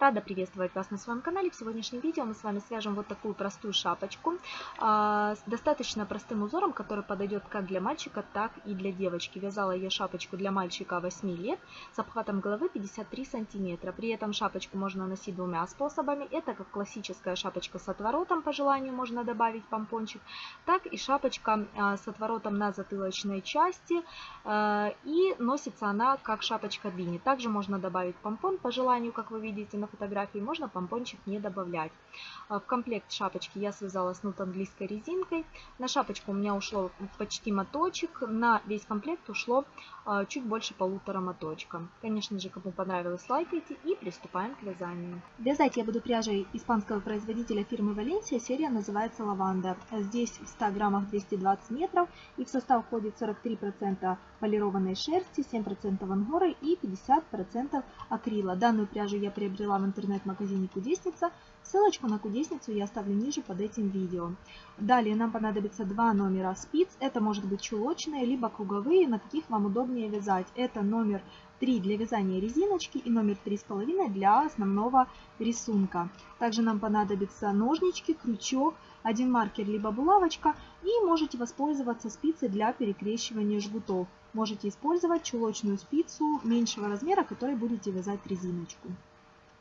Рада приветствовать вас на своем канале. В сегодняшнем видео мы с вами свяжем вот такую простую шапочку а, с достаточно простым узором, который подойдет как для мальчика, так и для девочки. Вязала я шапочку для мальчика 8 лет с обхватом головы 53 сантиметра. При этом шапочку можно носить двумя способами. Это как классическая шапочка с отворотом, по желанию можно добавить помпончик, так и шапочка а, с отворотом на затылочной части. А, и носится она как шапочка длини. Также можно добавить помпон, по желанию, как вы видите на фотографии можно помпончик не добавлять. А, в комплект шапочки я связала снуд английской резинкой. На шапочку у меня ушло почти моточек, на весь комплект ушло а, чуть больше полутора моточка. Конечно же, кому понравилось, лайкайте и приступаем к вязанию. Вязать я буду пряжей испанского производителя фирмы Валенсия. Серия называется Лаванда. Здесь в 100 граммах 220 метров и в состав входит 43% полированной шерсти, 7% ангоры и 50% акрила. Данную пряжу я приобрела в интернет-магазине Кудесница. Ссылочку на Кудесницу я оставлю ниже под этим видео. Далее нам понадобится два номера спиц. Это может быть чулочные, либо круговые, на каких вам удобнее вязать. Это номер 3 для вязания резиночки и номер 3,5 для основного рисунка. Также нам понадобятся ножнички, крючок, один маркер либо булавочка и можете воспользоваться спицей для перекрещивания жгутов. Можете использовать чулочную спицу меньшего размера, которой будете вязать резиночку.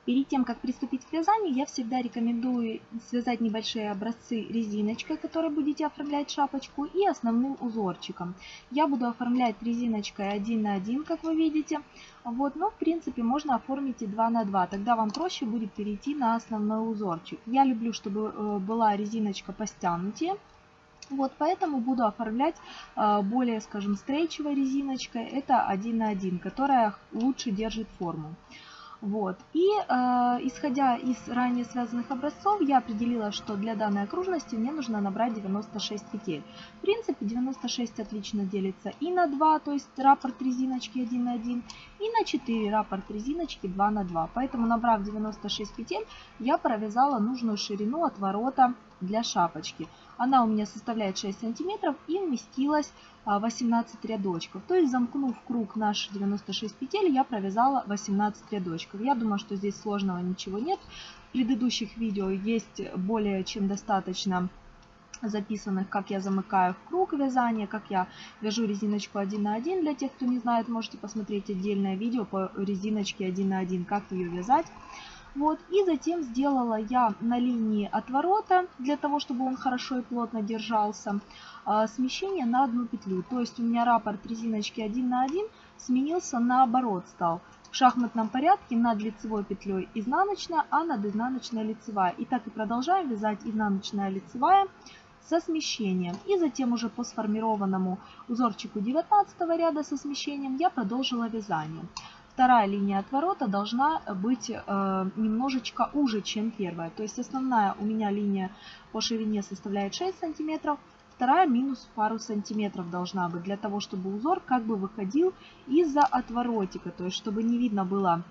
Перед тем, как приступить к вязанию, я всегда рекомендую связать небольшие образцы резиночкой, которой будете оформлять шапочку, и основным узорчиком. Я буду оформлять резиночкой 1 на 1, как вы видите. Вот, но в принципе можно оформить и 2 на 2, тогда вам проще будет перейти на основной узорчик. Я люблю, чтобы э, была резиночка постянутее. Вот, поэтому буду оформлять э, более, скажем, стрейчевой резиночкой. Это 1 на 1, которая лучше держит форму. Вот. И э, исходя из ранее связанных образцов, я определила, что для данной окружности мне нужно набрать 96 петель. В принципе, 96 отлично делится и на 2, то есть раппорт резиночки 1 на 1, и на 4 раппорт резиночки 2 на 2. Поэтому, набрав 96 петель, я провязала нужную ширину отворота для шапочки. Она у меня составляет 6 сантиметров и вместилась 18 а, рядочков. То есть замкнув круг наши 96 петель, я провязала 18 рядочков. Я думаю, что здесь сложного ничего нет. В предыдущих видео есть более чем достаточно записанных, как я замыкаю в круг вязания, как я вяжу резиночку 1 на 1. Для тех, кто не знает, можете посмотреть отдельное видео по резиночке 1 на 1, как ее вязать. Вот, и затем сделала я на линии отворота, для того, чтобы он хорошо и плотно держался, а, смещение на одну петлю. То есть у меня раппорт резиночки 1 на 1 сменился наоборот стал. В шахматном порядке над лицевой петлей изнаночная, а над изнаночной лицевая. И так и продолжаем вязать изнаночная лицевая со смещением. И затем уже по сформированному узорчику 19 ряда со смещением я продолжила вязание вторая линия отворота должна быть э, немножечко уже, чем первая. То есть основная у меня линия по ширине составляет 6 сантиметров, вторая минус пару сантиметров должна быть, для того, чтобы узор как бы выходил из-за отворотика, то есть чтобы не видно было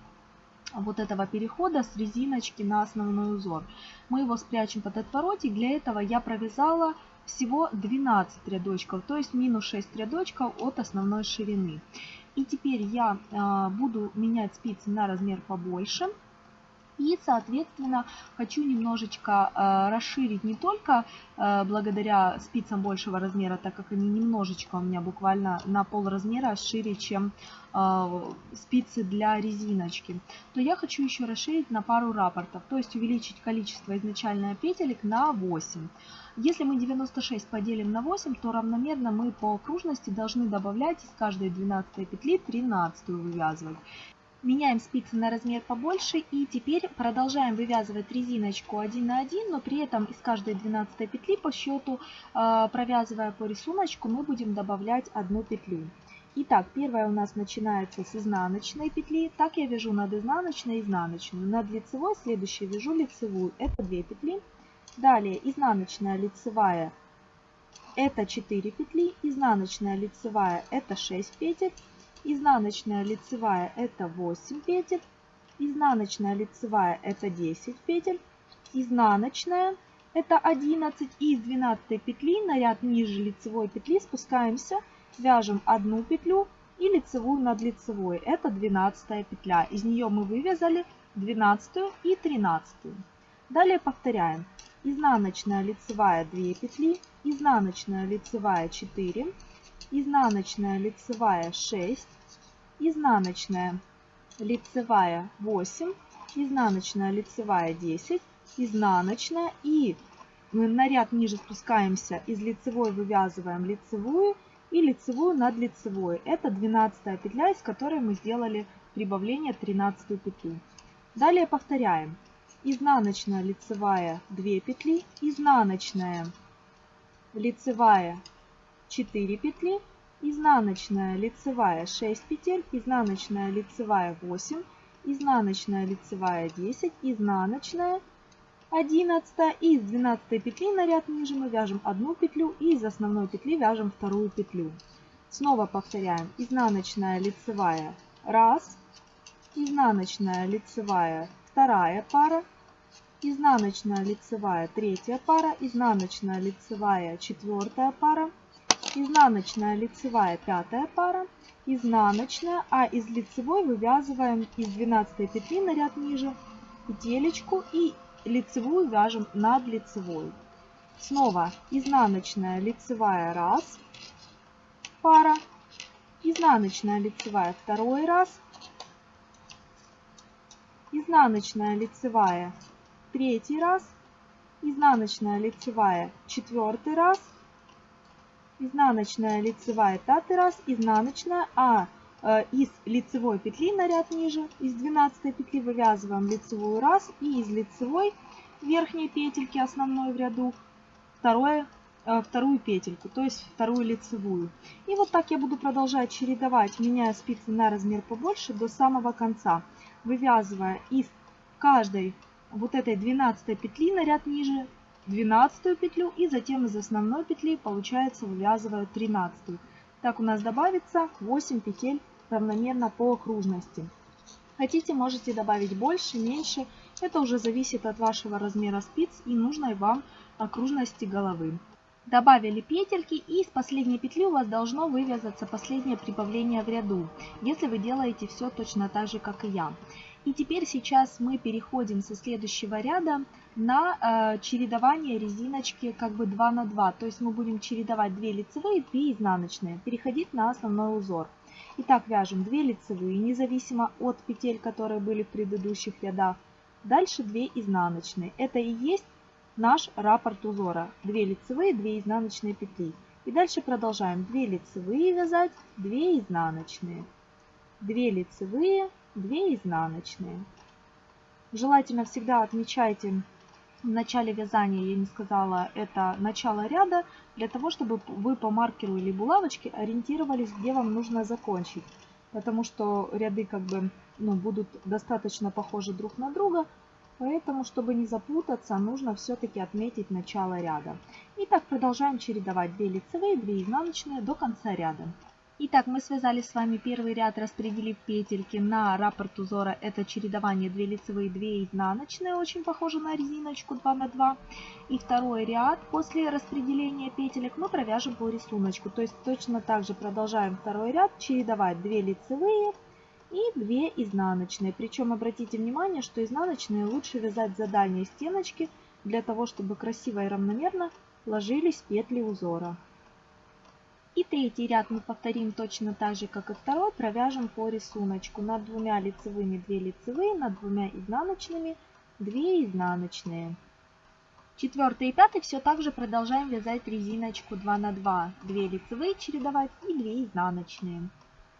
вот этого перехода с резиночки на основной узор. Мы его спрячем под отворотик, для этого я провязала всего 12 рядочков, то есть минус 6 рядочков от основной ширины. И теперь я а, буду менять спицы на размер побольше. И, соответственно, хочу немножечко э, расширить не только э, благодаря спицам большего размера, так как они немножечко у меня буквально на пол размера шире, чем спицы для резиночки, то я хочу еще расширить на пару рапортов, то есть увеличить количество изначально петелек на 8. Если мы 96 поделим на 8, то равномерно мы по окружности должны добавлять из каждой 12 петли 13 вывязывать. Меняем спицы на размер побольше и теперь продолжаем вывязывать резиночку 1 на 1, но при этом из каждой 12 петли по счету, а, провязывая по рисунку, мы будем добавлять одну петлю. Итак, первая у нас начинается с изнаночной петли. Так я вяжу над изнаночной изнаночную. Над лицевой следующей вяжу лицевую. Это 2 петли. Далее изнаночная лицевая это 4 петли. Изнаночная лицевая это 6 петель изнаночная лицевая это 8 петель, изнаночная лицевая это 10 петель, изнаночная это 11 и из 12 петли на ряд ниже лицевой петли спускаемся, вяжем одну петлю и лицевую над лицевой, это 12 петля. Из нее мы вывязали 12 и и 13. Далее повторяем. Изнаночная лицевая 2 петли, изнаночная лицевая 4, изнаночная лицевая 6, изнаночная лицевая 8, изнаночная лицевая 10, изнаночная и мы на ряд ниже спускаемся, из лицевой вывязываем лицевую и лицевую над лицевой. Это 12 петля, из которой мы сделали прибавление 13 петлю. Далее повторяем. Изнаночная лицевая 2 петли, изнаночная лицевая 4 петли, изнаночная лицевая 6 петель, изнаночная лицевая 8, изнаночная лицевая 10, изнаночная 11 и из 12 петли на ряд ниже мы вяжем одну петлю и из основной петли вяжем вторую петлю. Снова повторяем. Изнаночная лицевая 1, изнаночная лицевая вторая пара, изнаночная лицевая третья пара, изнаночная лицевая четвертая пара, изнаночная лицевая пятая пара, изнаночная, а из лицевой вывязываем из 12 петли на ряд ниже петелечку и лицевую вяжем над лицевой. Снова изнаночная лицевая раз, пара, изнаночная лицевая второй раз, изнаночная лицевая. Третий раз, изнаночная лицевая. Четвертый раз, изнаночная лицевая. Пятый раз, изнаночная, а э, из лицевой петли на ряд ниже, из 12 петли вывязываем лицевую раз. И из лицевой верхней петельки основной в ряду. Второе, э, вторую петельку, то есть вторую лицевую. И вот так я буду продолжать чередовать, меняя спицы на размер побольше до самого конца, вывязывая из каждой вот этой 12 петли на ряд ниже 12 петлю и затем из основной петли получается вывязываю 13. Так у нас добавится 8 петель равномерно по окружности. Хотите, можете добавить больше, меньше. Это уже зависит от вашего размера спиц и нужной вам окружности головы. Добавили петельки и с последней петли у вас должно вывязаться последнее прибавление в ряду, если вы делаете все точно так же, как и я. И теперь сейчас мы переходим со следующего ряда на э, чередование резиночки как бы 2 на 2. То есть мы будем чередовать 2 лицевые, 2 изнаночные, переходить на основной узор. Итак, вяжем 2 лицевые, независимо от петель, которые были в предыдущих рядах. Дальше 2 изнаночные. Это и есть наш раппорт узора. 2 лицевые, 2 изнаночные петли. И дальше продолжаем. 2 лицевые вязать, 2 изнаночные. 2 лицевые, 2 изнаночные. Желательно всегда отмечайте в начале вязания, я не сказала, это начало ряда, для того, чтобы вы по маркеру или булавочке ориентировались, где вам нужно закончить. Потому что ряды как бы ну, будут достаточно похожи друг на друга, поэтому, чтобы не запутаться, нужно все-таки отметить начало ряда. Итак, продолжаем чередовать 2 лицевые, 2 изнаночные до конца ряда. Итак, мы связали с вами первый ряд, распределив петельки на раппорт узора. Это чередование 2 лицевые, 2 изнаночные, очень похоже на резиночку 2 на 2. И второй ряд после распределения петелек мы провяжем по рисунку. То есть точно так же продолжаем второй ряд, чередовать 2 лицевые и 2 изнаночные. Причем обратите внимание, что изнаночные лучше вязать за дальние стеночки, для того, чтобы красиво и равномерно ложились петли узора. И третий ряд мы повторим точно так же, как и второй, провяжем по рисунку. Над двумя лицевыми 2 лицевые, над двумя изнаночными 2 изнаночные. Четвертый и пятый все так же продолжаем вязать резиночку 2 на 2. 2 лицевые чередовать и 2 изнаночные.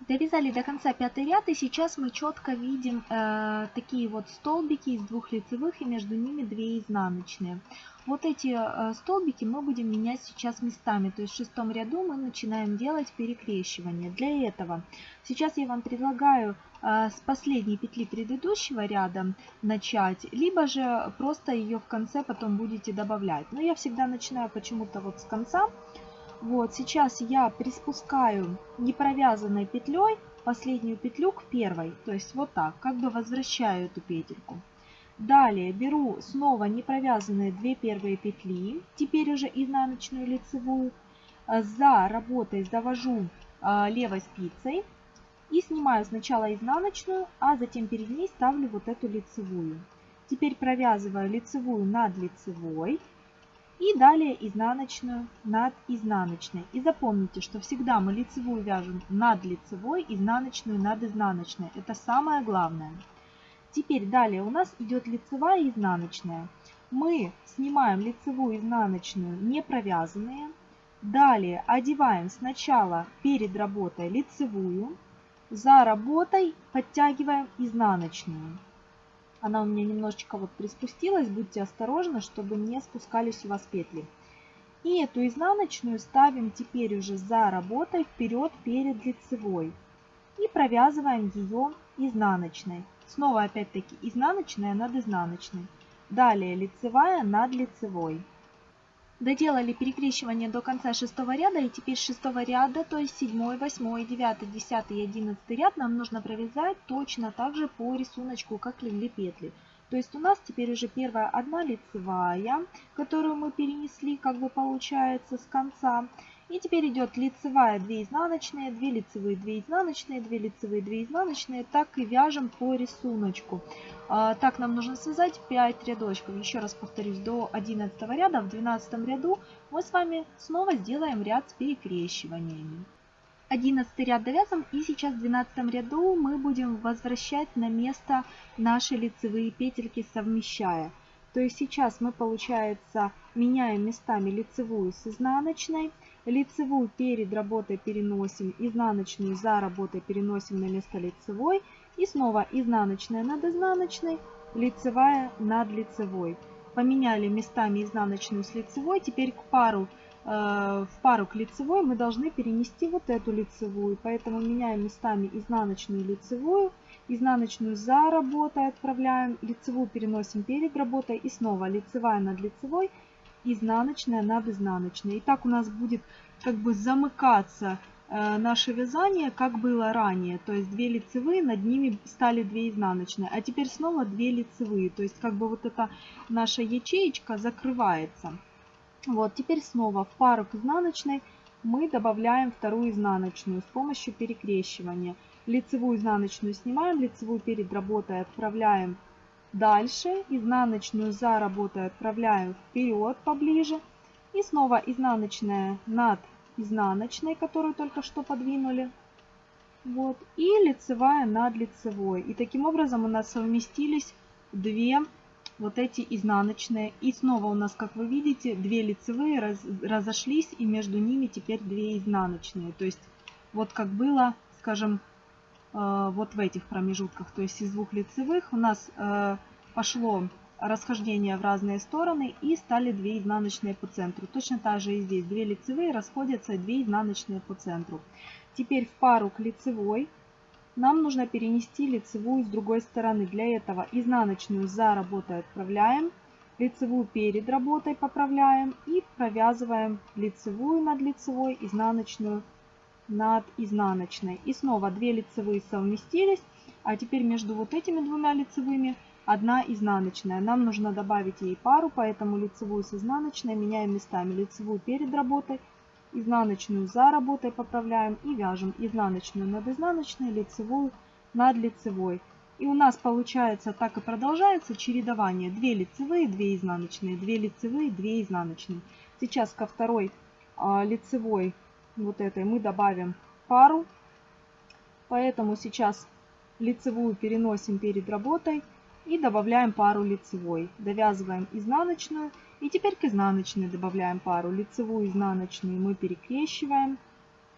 Довязали до конца пятый ряд и сейчас мы четко видим э, такие вот столбики из двух лицевых и между ними 2 изнаночные. Вот эти э, столбики мы будем менять сейчас местами. То есть в шестом ряду мы начинаем делать перекрещивание. Для этого сейчас я вам предлагаю э, с последней петли предыдущего ряда начать, либо же просто ее в конце потом будете добавлять. Но я всегда начинаю почему-то вот с конца. Вот сейчас я приспускаю непровязанной петлей последнюю петлю к первой. То есть вот так, как бы возвращаю эту петельку. Далее беру снова не провязанные две первые петли, теперь уже изнаночную лицевую. А, за работой завожу а, левой спицей и снимаю сначала изнаночную, а затем перед ней ставлю вот эту лицевую. Теперь провязываю лицевую над лицевой и далее изнаночную над изнаночной. И запомните, что всегда мы лицевую вяжем над лицевой, изнаночную над изнаночной. Это самое главное. Теперь далее у нас идет лицевая и изнаночная. Мы снимаем лицевую и изнаночную не провязанные. Далее одеваем сначала перед работой лицевую, за работой подтягиваем изнаночную. Она у меня немножечко вот приспустилась, будьте осторожны, чтобы не спускались у вас петли. И эту изнаночную ставим теперь уже за работой вперед перед лицевой. И провязываем ее изнаночной. Снова опять-таки изнаночная над изнаночной. Далее лицевая над лицевой. Доделали перекрещивание до конца шестого ряда и теперь с шестого ряда, то есть седьмой, восьмой, девятый, десятый и одиннадцатый ряд нам нужно провязать точно так же по рисунку, как легли петли. То есть у нас теперь уже первая одна лицевая, которую мы перенесли, как бы получается, с конца. И теперь идет лицевая 2 изнаночные, 2 лицевые 2 изнаночные, 2 лицевые 2 изнаночные. Так и вяжем по рисунку. А, так нам нужно связать 5 рядочков. Еще раз повторюсь, до 11 ряда, в 12 ряду мы с вами снова сделаем ряд с перекрещиваниями. 11 ряд довязан и сейчас в 12 ряду мы будем возвращать на место наши лицевые петельки совмещая. То есть сейчас мы, получается, меняем местами лицевую с изнаночной. Лицевую перед работой переносим, изнаночную за работой переносим на место лицевой. И снова изнаночная над изнаночной, лицевая над лицевой. Поменяли местами изнаночную с лицевой. Теперь к пару, э, в пару к лицевой мы должны перенести вот эту лицевую. Поэтому меняем местами изнаночную и лицевую изнаночную за работой отправляем, лицевую переносим перед работой и снова лицевая над лицевой, изнаночная над изнаночной. И так у нас будет как бы замыкаться э, наше вязание, как было ранее. То есть 2 лицевые, над ними стали 2 изнаночные. А теперь снова 2 лицевые. То есть как бы вот эта наша ячеечка закрывается. Вот, теперь снова в пару к изнаночной мы добавляем вторую изнаночную с помощью перекрещивания. Лицевую изнаночную снимаем, лицевую перед работой отправляем дальше, изнаночную за работой отправляем вперед поближе. И снова изнаночная над изнаночной, которую только что подвинули. Вот. И лицевая над лицевой. И таким образом у нас совместились две вот эти изнаночные. И снова у нас, как вы видите, две лицевые раз, разошлись, и между ними теперь две изнаночные. То есть вот как было, скажем, вот в этих промежутках, то есть из двух лицевых у нас э, пошло расхождение в разные стороны и стали 2 изнаночные по центру. Точно так же и здесь 2 лицевые расходятся 2 изнаночные по центру. Теперь в пару к лицевой нам нужно перенести лицевую с другой стороны. Для этого изнаночную за работой отправляем, лицевую перед работой поправляем и провязываем лицевую над лицевой, изнаночную над изнаночной. И снова 2 лицевые совместились, а теперь между вот этими двумя лицевыми одна изнаночная. Нам нужно добавить ей пару, поэтому лицевую с изнаночной меняем местами. Лицевую перед работой, изнаночную за работой поправляем и вяжем изнаночную над изнаночной, лицевую над лицевой. И у нас получается так и продолжается чередование. 2 лицевые, 2 изнаночные, 2 лицевые, 2 изнаночные. Сейчас ко второй а, лицевой вот этой мы добавим пару. Поэтому сейчас лицевую переносим перед работой и добавляем пару лицевой. Довязываем изнаночную и теперь к изнаночной добавляем пару. Лицевую изнаночную мы перекрещиваем.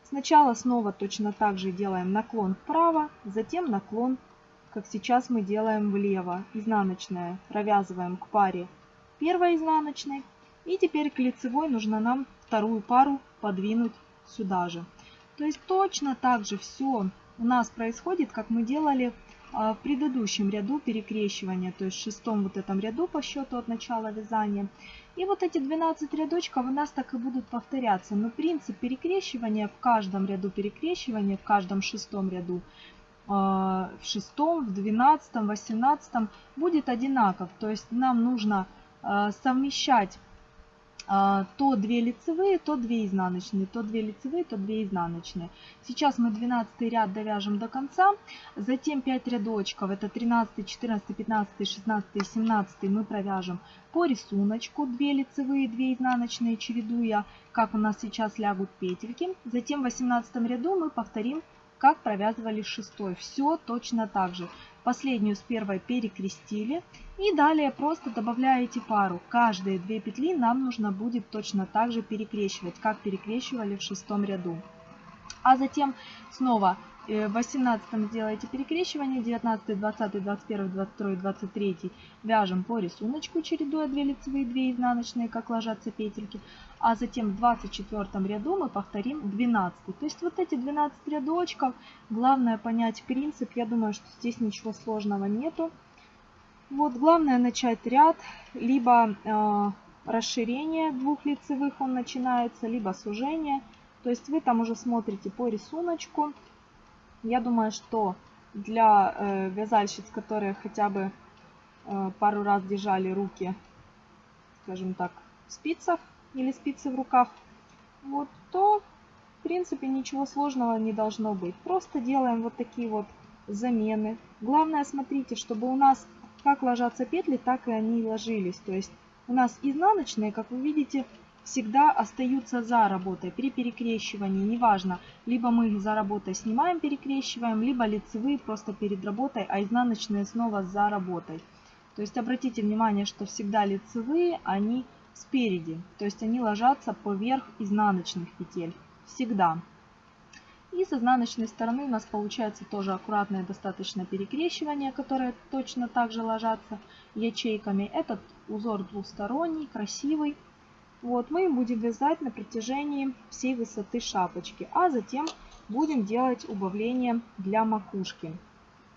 Сначала снова точно так же делаем наклон вправо, затем наклон, как сейчас мы делаем влево. Изнаночная провязываем к паре первой изнаночной. И теперь к лицевой нужно нам вторую пару подвинуть сюда же. То есть точно так же все у нас происходит, как мы делали а, в предыдущем ряду перекрещивания, то есть в шестом вот этом ряду по счету от начала вязания. И вот эти 12 рядочков у нас так и будут повторяться. Но принцип перекрещивания в каждом ряду перекрещивания, в каждом шестом ряду, а, в шестом, в двенадцатом, восемнадцатом будет одинаков. То есть нам нужно а, совмещать то 2 лицевые, то 2 изнаночные, то 2 лицевые, то 2 изнаночные. Сейчас мы 12 ряд довяжем до конца, затем 5 рядочков, это 13, 14, 15, 16, 17 мы провяжем по рисунку 2 лицевые, 2 изнаночные, чередуя, как у нас сейчас лягут петельки. Затем в 18 ряду мы повторим, как провязывали шестой. Все точно так же. Последнюю с первой перекрестили. И далее просто добавляете пару. Каждые две петли нам нужно будет точно так же перекрещивать, как перекрещивали в шестом ряду. А затем снова в 18 сделаете перекрещивание, 19, 20, 21, 22, 23 вяжем по рисунку, чередуя 2 лицевые, 2 изнаночные, как ложатся петельки. А затем в 24 ряду мы повторим 12. То есть вот эти 12 рядочков, главное понять принцип, я думаю, что здесь ничего сложного нету. Вот главное начать ряд, либо э, расширение двух лицевых он начинается, либо сужение. То есть вы там уже смотрите по рисунку. Я думаю, что для э, вязальщиц, которые хотя бы э, пару раз держали руки, скажем так, в спицах или спицы в руках, вот, то в принципе ничего сложного не должно быть. Просто делаем вот такие вот замены. Главное, смотрите, чтобы у нас как ложатся петли, так и они ложились. То есть у нас изнаночные, как вы видите, всегда остаются за работой при перекрещивании. Неважно, либо мы их за работой снимаем, перекрещиваем, либо лицевые просто перед работой, а изнаночные снова за работой. То есть обратите внимание, что всегда лицевые, они спереди. То есть они ложатся поверх изнаночных петель. Всегда. И с изнаночной стороны у нас получается тоже аккуратное достаточно перекрещивание, которое точно так же ложатся ячейками. Этот узор двусторонний, красивый. Вот, мы будем вязать на протяжении всей высоты шапочки, а затем будем делать убавление для макушки.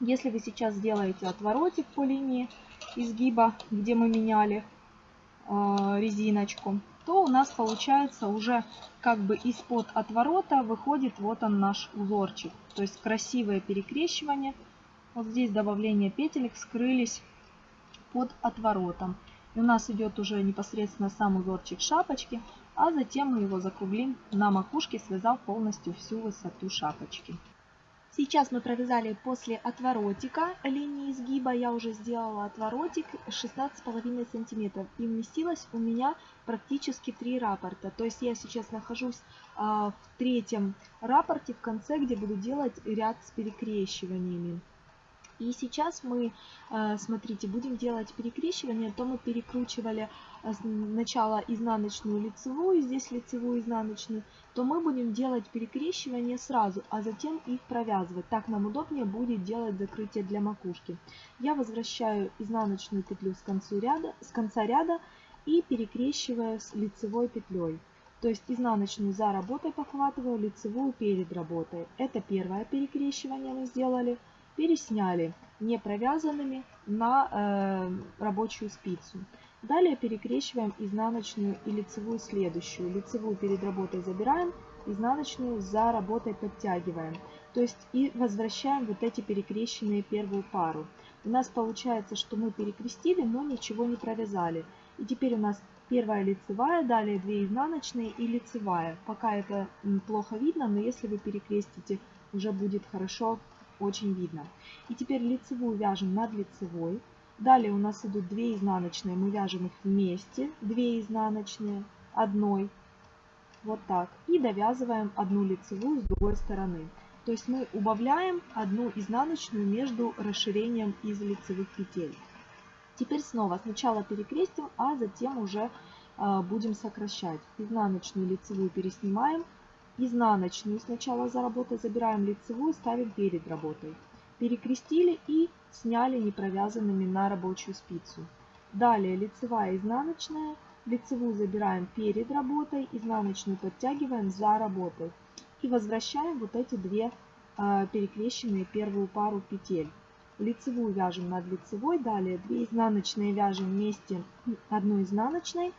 Если вы сейчас сделаете отворотик по линии изгиба, где мы меняли э, резиночку, то у нас получается уже как бы из-под отворота выходит вот он наш узорчик. То есть красивое перекрещивание. Вот здесь добавление петелек скрылись под отворотом. И у нас идет уже непосредственно сам узорчик шапочки, а затем мы его закруглим на макушке, связав полностью всю высоту шапочки. Сейчас мы провязали после отворотика линии изгиба, я уже сделала отворотик 16,5 сантиметров и вместилось у меня практически 3 раппорта. То есть я сейчас нахожусь а, в третьем раппорте в конце, где буду делать ряд с перекрещиваниями. И сейчас мы, э, смотрите, будем делать перекрещивание, то мы перекручивали э, сначала изнаночную лицевую, здесь лицевую изнаночную, то мы будем делать перекрещивание сразу, а затем их провязывать. Так нам удобнее будет делать закрытие для макушки. Я возвращаю изнаночную петлю с, концу ряда, с конца ряда и перекрещиваю с лицевой петлей. То есть изнаночную за работой похватываю, лицевую перед работой. Это первое перекрещивание мы сделали пересняли не провязанными на э, рабочую спицу. Далее перекрещиваем изнаночную и лицевую следующую. Лицевую перед работой забираем, изнаночную за работой подтягиваем. То есть и возвращаем вот эти перекрещенные первую пару. У нас получается, что мы перекрестили, но ничего не провязали. И теперь у нас первая лицевая, далее 2 изнаночные и лицевая. Пока это плохо видно, но если вы перекрестите, уже будет хорошо очень видно. И теперь лицевую вяжем над лицевой. Далее у нас идут 2 изнаночные, мы вяжем их вместе, 2 изнаночные, одной, вот так. И довязываем одну лицевую с другой стороны. То есть мы убавляем одну изнаночную между расширением из лицевых петель. Теперь снова сначала перекрестим, а затем уже э, будем сокращать. Изнаночную лицевую переснимаем, изнаночную сначала за работой, забираем лицевую, ставим перед работой. Перекрестили и сняли не провязанными на рабочую спицу. Далее лицевая изнаночная, лицевую забираем перед работой, изнаночную подтягиваем за работой. И возвращаем вот эти две э, перекрещенные первую пару петель. Лицевую вяжем над лицевой, далее 2 изнаночные вяжем вместе одной изнаночной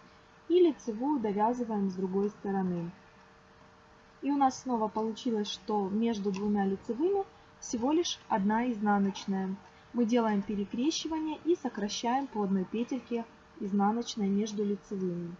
и лицевую довязываем с другой стороны. И у нас снова получилось, что между двумя лицевыми всего лишь одна изнаночная. Мы делаем перекрещивание и сокращаем по одной петельке изнаночной между лицевыми.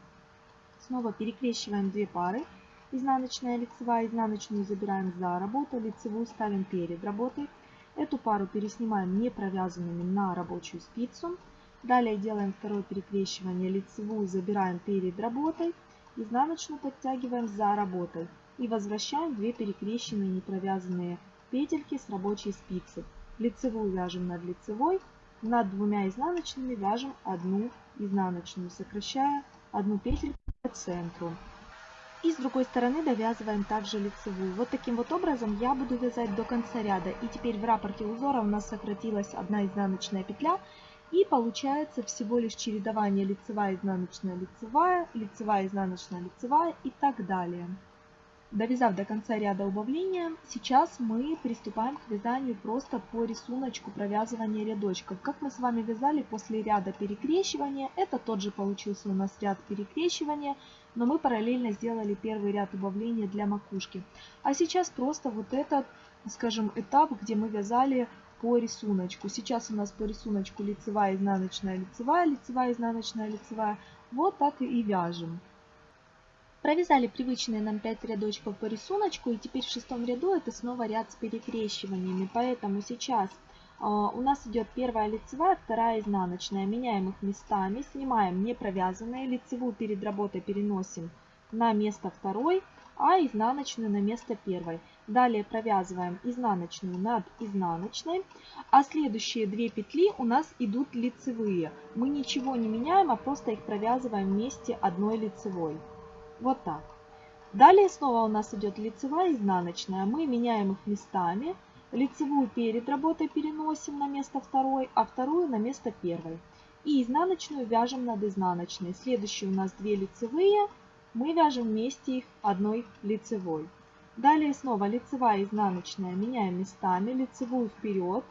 Снова перекрещиваем две пары. Изнаночная, лицевая, изнаночную забираем за работу, лицевую ставим перед работой. Эту пару переснимаем не провязанными на рабочую спицу. Далее делаем второе перекрещивание, лицевую забираем перед работой, изнаночную подтягиваем за работой. И возвращаем 2 перекрещенные не провязанные петельки с рабочей спицы. Лицевую вяжем над лицевой, над двумя изнаночными вяжем одну изнаночную, сокращая одну петельку по центру. И с другой стороны довязываем также лицевую. Вот таким вот образом я буду вязать до конца ряда. И теперь в рапорте узора у нас сократилась одна изнаночная петля. И получается всего лишь чередование лицевая, изнаночная, лицевая, лицевая, изнаночная, лицевая и так далее. Довязав до конца ряда убавления, сейчас мы приступаем к вязанию просто по рисунку провязывания рядочков. Как мы с вами вязали после ряда перекрещивания, это тот же получился у нас ряд перекрещивания, но мы параллельно сделали первый ряд убавления для макушки. А сейчас просто вот этот, скажем, этап, где мы вязали по рисунку. Сейчас у нас по рисунку лицевая, изнаночная, лицевая, лицевая, изнаночная, лицевая. Вот так и вяжем. Провязали привычные нам 5 рядочков по рисунку, и теперь в шестом ряду это снова ряд с перекрещиваниями. Поэтому сейчас э, у нас идет первая лицевая, вторая изнаночная. Меняем их местами, снимаем не провязанные, лицевую перед работой переносим на место второй, а изнаночную на место первой. Далее провязываем изнаночную над изнаночной, а следующие две петли у нас идут лицевые. Мы ничего не меняем, а просто их провязываем вместе одной лицевой. Вот так. Далее снова у нас идет лицевая и изнаночная. Мы меняем их местами. Лицевую перед работой переносим на место второй, а вторую на место первой. И изнаночную вяжем над изнаночной. Следующие у нас две лицевые. Мы вяжем вместе их одной лицевой. Далее снова лицевая и изнаночная меняем местами. Лицевую вперед,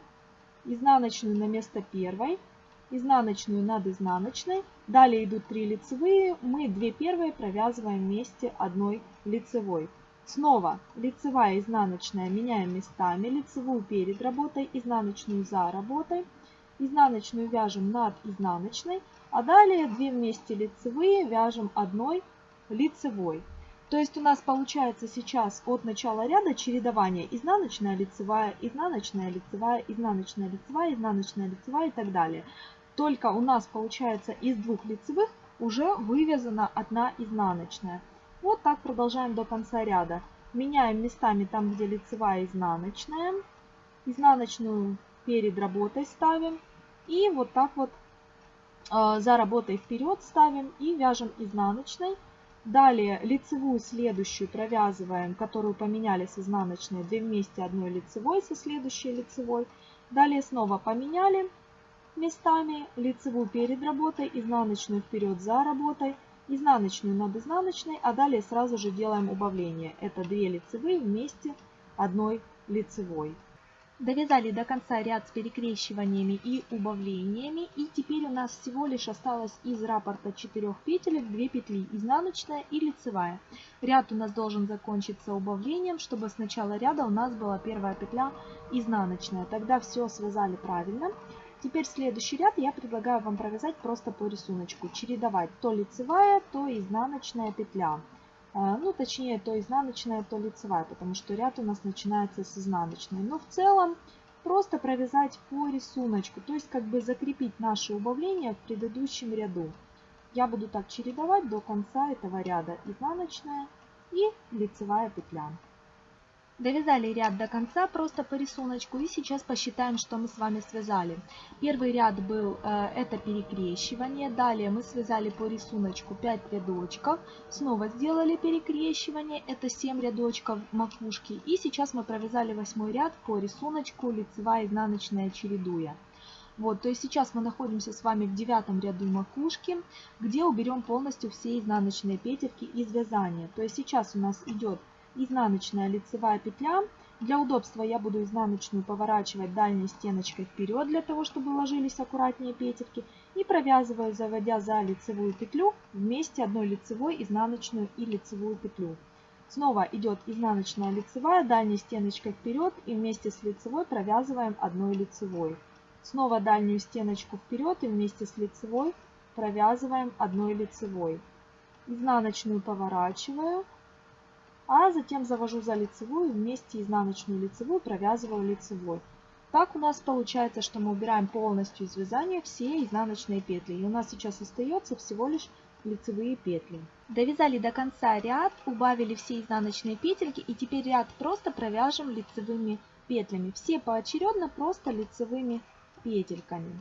изнаночную на место первой, изнаночную над изнаночной. Далее идут 3 лицевые, мы 2 первые провязываем вместе одной лицевой. Снова лицевая, изнаночная меняем местами, лицевую перед работой, изнаночную за работой. Изнаночную вяжем над изнаночной, а далее 2 вместе лицевые вяжем одной лицевой. То есть у нас получается сейчас от начала ряда чередование изнаночная, лицевая, изнаночная, лицевая, изнаночная, лицевая, изнаночная, лицевая и так далее. Только у нас получается из двух лицевых уже вывязана одна изнаночная. Вот так продолжаем до конца ряда. Меняем местами там, где лицевая изнаночная. Изнаночную перед работой ставим. И вот так вот э, за работой вперед ставим и вяжем изнаночной. Далее лицевую следующую провязываем, которую поменяли с изнаночной, 2 вместе одной лицевой со следующей лицевой. Далее снова поменяли местами лицевую перед работой, изнаночную вперед за работой, изнаночную над изнаночной, а далее сразу же делаем убавление. Это 2 лицевые вместе одной лицевой. Довязали до конца ряд с перекрещиваниями и убавлениями. И теперь у нас всего лишь осталось из раппорта 4 петелек 2 петли, изнаночная и лицевая. Ряд у нас должен закончиться убавлением, чтобы с начала ряда у нас была первая петля изнаночная. Тогда все связали правильно. Теперь следующий ряд я предлагаю вам провязать просто по рисунку. Чередовать то лицевая, то изнаночная петля. А, ну, точнее, то изнаночная, то лицевая, потому что ряд у нас начинается с изнаночной. Но в целом просто провязать по рисунку, то есть как бы закрепить наши убавления в предыдущем ряду. Я буду так чередовать до конца этого ряда изнаночная и лицевая петля. Довязали ряд до конца просто по рисунку и сейчас посчитаем, что мы с вами связали. Первый ряд был э, это перекрещивание, далее мы связали по рисунку 5 рядочков, снова сделали перекрещивание, это 7 рядочков макушки и сейчас мы провязали восьмой ряд по рисунку лицевая изнаночная чередуя. Вот, то есть сейчас мы находимся с вами в девятом ряду макушки, где уберем полностью все изнаночные петельки из вязания. То есть сейчас у нас идет изнаночная лицевая петля. Для удобства я буду изнаночную поворачивать дальней стеночкой вперед, для того, чтобы ложились аккуратнее петельки. И провязываю, заводя за лицевую петлю, вместе одной лицевой, изнаночную и лицевую петлю. Снова идет изнаночная лицевая, дальней стеночкой вперед и вместе с лицевой провязываем одной лицевой. Снова дальнюю стеночку вперед и вместе с лицевой провязываем одной лицевой. изнаночную поворачиваю, а затем завожу за лицевую, вместе изнаночную лицевую провязываю лицевой. Так у нас получается, что мы убираем полностью из вязания все изнаночные петли. И у нас сейчас остается всего лишь лицевые петли. Довязали до конца ряд, убавили все изнаночные петельки и теперь ряд просто провяжем лицевыми петлями. Все поочередно просто лицевыми петельками.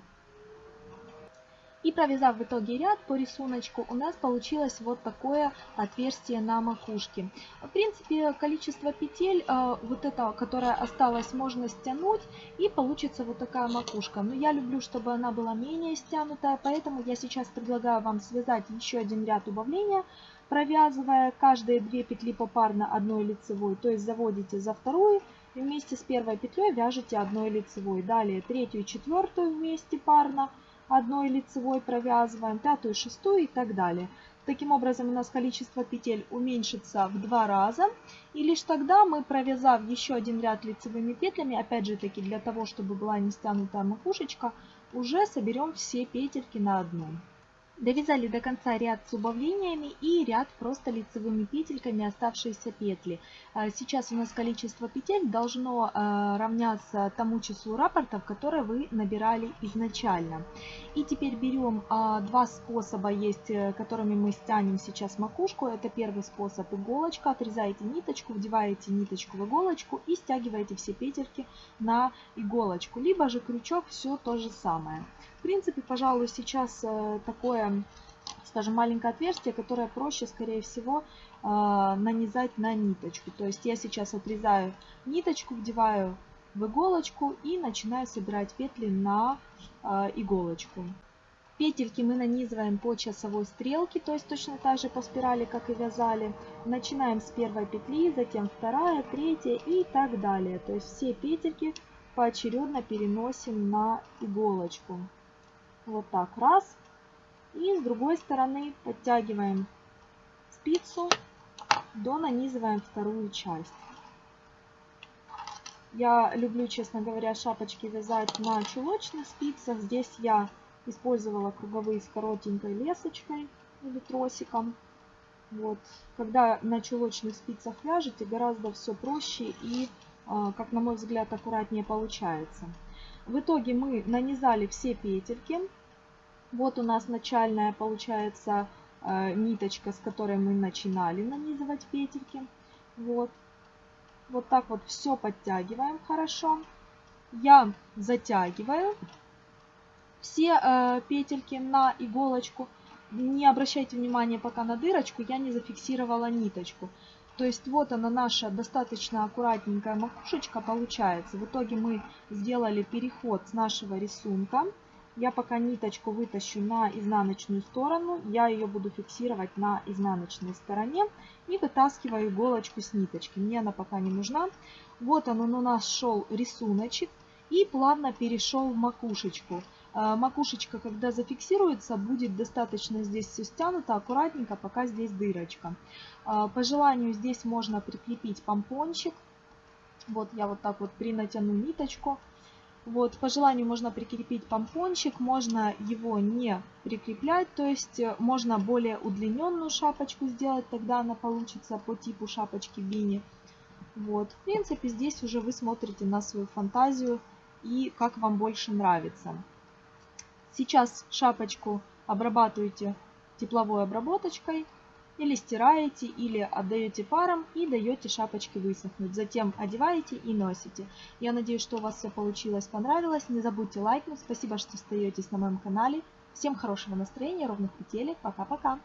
И провязав в итоге ряд по рисунку, у нас получилось вот такое отверстие на макушке. В принципе, количество петель, э, вот это, которое осталось, можно стянуть, и получится вот такая макушка. Но я люблю, чтобы она была менее стянутая, поэтому я сейчас предлагаю вам связать еще один ряд убавления, провязывая каждые две петли попарно одной лицевой, то есть заводите за вторую, и вместе с первой петлей вяжете одной лицевой. Далее третью и четвертую вместе парно, одной лицевой провязываем, пятую, шестую и так далее. Таким образом у нас количество петель уменьшится в два раза. И лишь тогда мы, провязав еще один ряд лицевыми петлями, опять же таки для того, чтобы была не стянутая макушечка, уже соберем все петельки на одном. Довязали до конца ряд с убавлениями и ряд просто лицевыми петельками оставшиеся петли. А, сейчас у нас количество петель должно а, равняться тому числу рапортов, которые вы набирали изначально. И теперь берем а, два способа есть, э, которыми мы стянем сейчас макушку. Это первый способ иголочка. Отрезаете ниточку, вдеваете ниточку в иголочку и стягиваете все петельки на иголочку. Либо же крючок, все то же самое. Принципе, пожалуй, сейчас э, такое, скажем, маленькое отверстие, которое проще, скорее всего, э, нанизать на ниточку. То есть я сейчас отрезаю ниточку, вдеваю в иголочку и начинаю собирать петли на э, иголочку. Петельки мы нанизываем по часовой стрелке, то есть точно так же по спирали, как и вязали. Начинаем с первой петли, затем вторая, третья и так далее. То есть все петельки поочередно переносим на иголочку. Вот так, раз. И с другой стороны подтягиваем спицу, до нанизываем вторую часть. Я люблю, честно говоря, шапочки вязать на чулочных спицах. Здесь я использовала круговые с коротенькой лесочкой или тросиком. Вот. Когда на чулочных спицах вяжете, гораздо все проще и, а, как на мой взгляд, аккуратнее получается. В итоге мы нанизали все петельки. Вот у нас начальная получается э, ниточка, с которой мы начинали нанизывать петельки. Вот. Вот так вот все подтягиваем хорошо. Я затягиваю все э, петельки на иголочку. Не обращайте внимания пока на дырочку, я не зафиксировала ниточку. То есть вот она наша достаточно аккуратненькая макушечка получается. В итоге мы сделали переход с нашего рисунка. Я пока ниточку вытащу на изнаночную сторону, я ее буду фиксировать на изнаночной стороне и вытаскиваю иголочку с ниточки. Мне она пока не нужна. Вот он, он у нас шел рисуночек и плавно перешел в макушечку. А, макушечка, когда зафиксируется, будет достаточно здесь все стянуто, аккуратненько, пока здесь дырочка. А, по желанию здесь можно прикрепить помпончик. Вот я вот так вот принатяну ниточку. Вот, по желанию можно прикрепить помпончик, можно его не прикреплять, то есть э, можно более удлиненную шапочку сделать, тогда она получится по типу шапочки бини. Вот, в принципе, здесь уже вы смотрите на свою фантазию и как вам больше нравится. Сейчас шапочку обрабатываете тепловой обработочкой или стираете, или отдаете паром и даете шапочке высохнуть. Затем одеваете и носите. Я надеюсь, что у вас все получилось, понравилось. Не забудьте лайкнуть. Спасибо, что остаетесь на моем канале. Всем хорошего настроения, ровных петелек. Пока-пока.